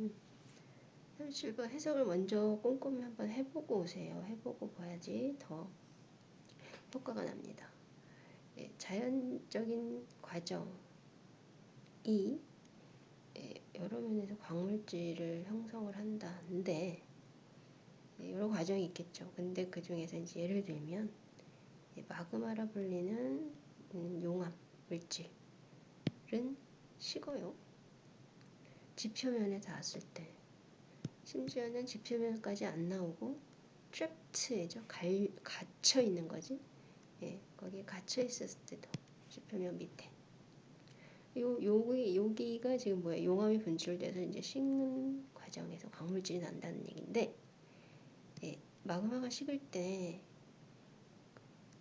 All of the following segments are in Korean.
음. 37번 해석을 먼저 꼼꼼히 한번 해보고 오세요. 해보고 봐야지 더 효과가 납니다. 예, 자연적인 과정이 예, 여러 면에서 광물질을 형성을 한다는데 예, 여러 과정이 있겠죠. 근데 그 중에서 이제 예를 들면 예, 마그마라 불리는 음, 용암 물질은 식어요. 지표면에 닿았을 때. 심지어는 지표면까지 안 나오고 트랩트죠. 갇혀 있는 거지. 예, 거기에 갇혀 있었을 때도 지표면 밑에. 요 여기 여기가 지금 뭐야 용암이 분출돼서 이제 식는 과정에서 광물질이 난다는 얘기인데 예, 마그마가 식을 때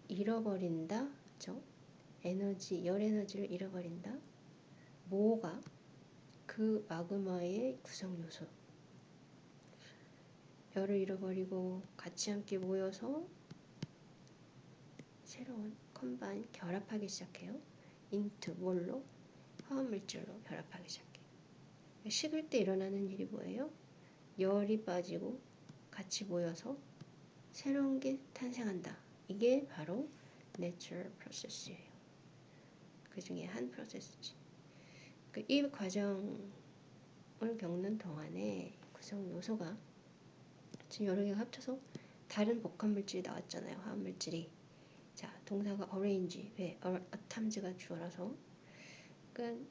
잃어버린다? 죠? 에너지 열 에너지를 잃어버린다? 뭐가 그 마그마의 구성 요소 열을 잃어버리고 같이 함께 모여서 새로운 combine 결합하기 시작해요. into 뭘로 화합물질로 결합하기 시작해요. 식을 때 일어나는 일이 뭐예요? 열이 빠지고 같이 모여서 새로운 게 탄생한다. 이게 바로 natural process예요. 그 중에 한 process지. 그이 과정을 겪는 동안에 구성 요소가 지금 여러 개가 합쳐서 다른 복합 물질이 나왔잖아요. 화합 물질이. 자, 동사가 arrange. 왜? atoms가 주어라서. 그러니까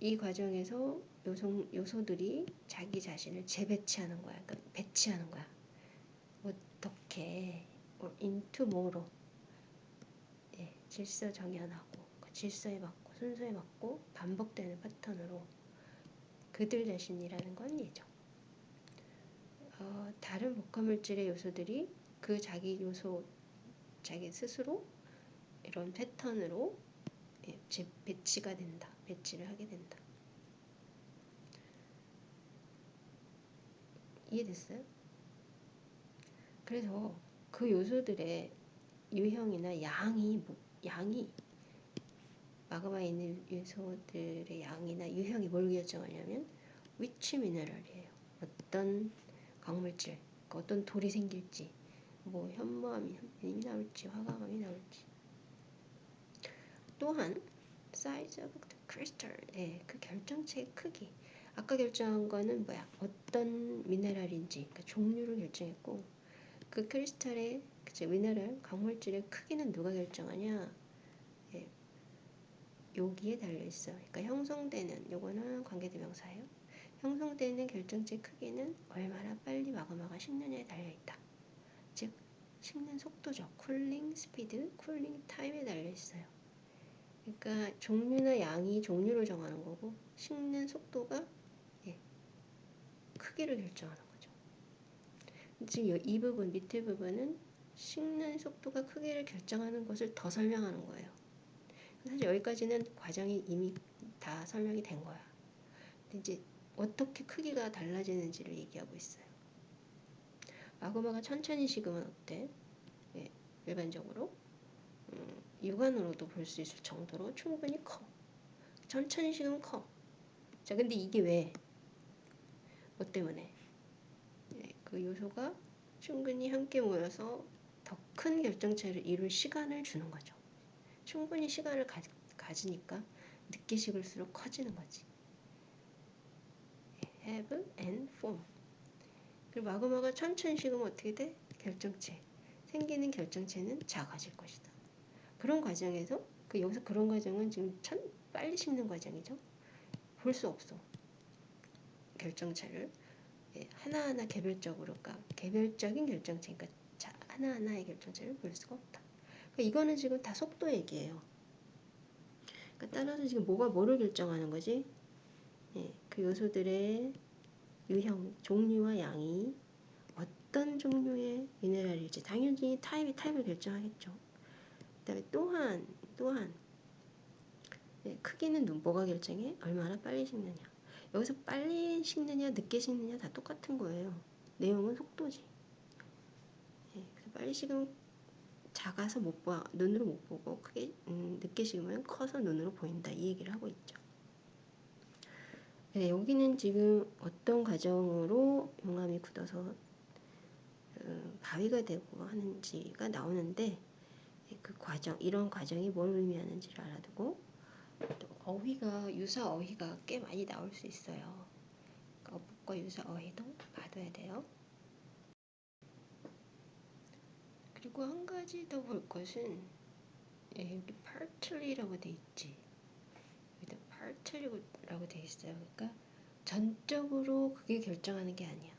이 과정에서 요소, 요소들이 자기 자신을 재배치하는 거야. 그러니까 배치하는 거야. 어떻게 into 뭐로 예, 질서 정연하고 그 질서에 맞고 순서에 맞고 반복되는 패턴으로 그들 자신이라는 건 예정. 어, 다른 복합물질의 요소들이 그 자기 요소, 자기 스스로 이런 패턴으로 예, 배치가 된다. 배치를 하게 된다. 이해됐어요? 그래서 그 요소들의 유형이나 양이 양이 마그마에 있는 요소들의 양이나 유형이 뭘 결정하냐면 위치 미네랄이에요. 어떤 광물질, 그 어떤 돌이 생길지, 뭐 현무암이 나올지, 화강암이 나올지. 또한 the crystal, 예, 그 결정체의 크기. 아까 결정한 거는 뭐야? 어떤 미네랄인지, 그 종류를 결정했고, 그 크리스탈의 그치, 미네랄 광물질의 크기는 누가 결정하냐? 예, 여기에 달려 있어. 그러니까 형성되는 요거는 관계대명사예요. 형성되는 결정체 크기는 얼마나 빨리 마그마가 식느냐에 달려있다. 즉 식는 속도죠. cooling speed, cooling time에 달려있어요. 그러니까 종류나 양이 종류를 정하는 거고 식는 속도가 예, 크기를 결정하는 거죠. 지금 이 부분 밑에 부분은 식는 속도가 크기를 결정하는 것을 더 설명하는 거예요. 사실 여기까지는 과정이 이미 다 설명이 된 거야. 근데 이제 어떻게 크기가 달라지는지를 얘기하고 있어요. 마그마가 천천히 식으면 어때? 예, 일반적으로 음, 육안으로도 볼 수 있을 정도로 충분히 커. 천천히 식으면 커. 자, 근데 이게 왜? 뭐 때문에? 예, 그 요소가 충분히 함께 모여서 더 큰 결정체를 이룰 시간을 주는 거죠. 충분히 시간을 가, 가지니까 늦게 식을수록 커지는 거지. have and form. 그리고 마그마가 천천히 식으면 어떻게 돼? 결정체. 생기는 결정체는 작아질 것이다. 그런 과정에서 그 여기서 그런 과정은 지금 천 빨리 식는 과정이죠. 볼 수 없어. 결정체를 예, 하나하나 개별적으로 그러니까 개별적인 결정체 그러니까 하나하나의 결정체를 볼 수가 없다. 그러니까 이거는 지금 다 속도 얘기예요. 그러니까 따라서 지금 뭐가 뭐를 결정하는 거지? 예, 그 요소들의 유형, 종류와 양이 어떤 종류의 미네랄일지 당연히 타입이 타입을 결정하겠죠. 그 다음에 또한 또한 예, 크기는 뭐가 결정해? 얼마나 빨리 식느냐. 여기서 빨리 식느냐 늦게 식느냐 다 똑같은 거예요. 내용은 속도지. 예, 그래서 빨리 식으면 작아서 못 봐, 눈으로 못 보고 크게 음, 늦게 식으면 커서 눈으로 보인다 이 얘기를 하고 있죠. 네, 여기는 지금 어떤 과정으로 용암이 굳어서 어, 바위가 되고 하는지가 나오는데 그 과정, 이런 과정이 뭘 의미하는지를 알아두고 또 어휘가 유사 어휘가 꽤 많이 나올 수 있어요. 어법과 유사 어휘도 봐둬야 돼요. 그리고 한 가지 더 볼 것은 예, 여기 partly라고 돼 있지. 여기다 partly라고 돼 있어요. 그러니까 전적으로 그게 결정하는 게 아니야.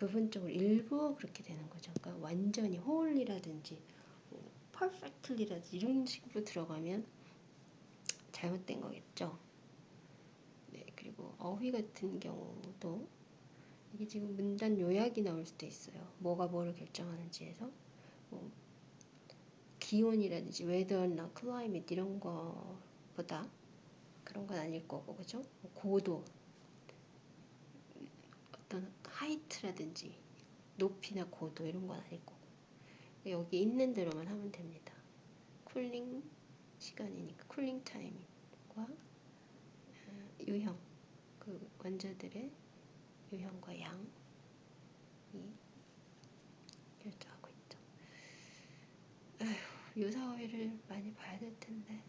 부분적으로 일부 그렇게 되는 거죠. 그러니까 완전히 wholly라든지 perfectly라든지 이런 식으로 들어가면 잘못된 거겠죠. 네, 그리고 어휘 같은 경우도 이게 지금 문단 요약이 나올 수도 있어요. 뭐가 뭐를 결정하는지에서 뭐 기온이라든지 weather나 climate 이런 거보다 그런 건 아닐 거고 그죠? 뭐 고도 어떤 height라든지 높이나 고도 이런 건 아닐 거고 여기 있는 대로만 하면 됩니다. cooling 시간이니까 cooling time과 어, 유형 그 원자들의 유형과 양이 결정하고 있죠. 아휴, 유사어휘를 많이 봐야 될 텐데.